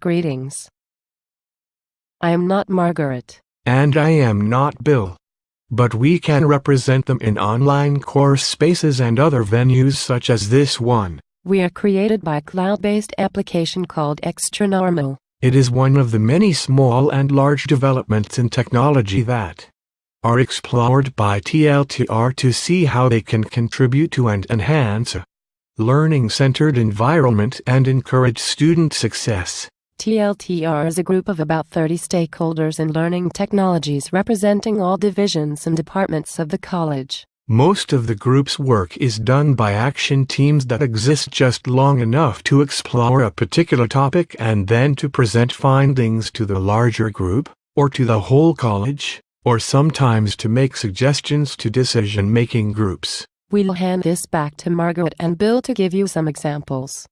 Greetings. I am not Margaret. And I am not Bill. But we can represent them in online course spaces and other venues such as this one. We are created by a cloud-based application called Xtranormal. It is one of the many small and large developments in technology that are explored by TLTR to see how they can contribute to and enhance a learning-centered environment and encourage student success. TLTR is a group of about 30 stakeholders in learning technologies representing all divisions and departments of the college. Most of the group's work is done by action teams that exist just long enough to explore a particular topic and then to present findings to the larger group, or to the whole college, or sometimes to make suggestions to decision-making groups. We'll hand this back to Margaret and Bill to give you some examples.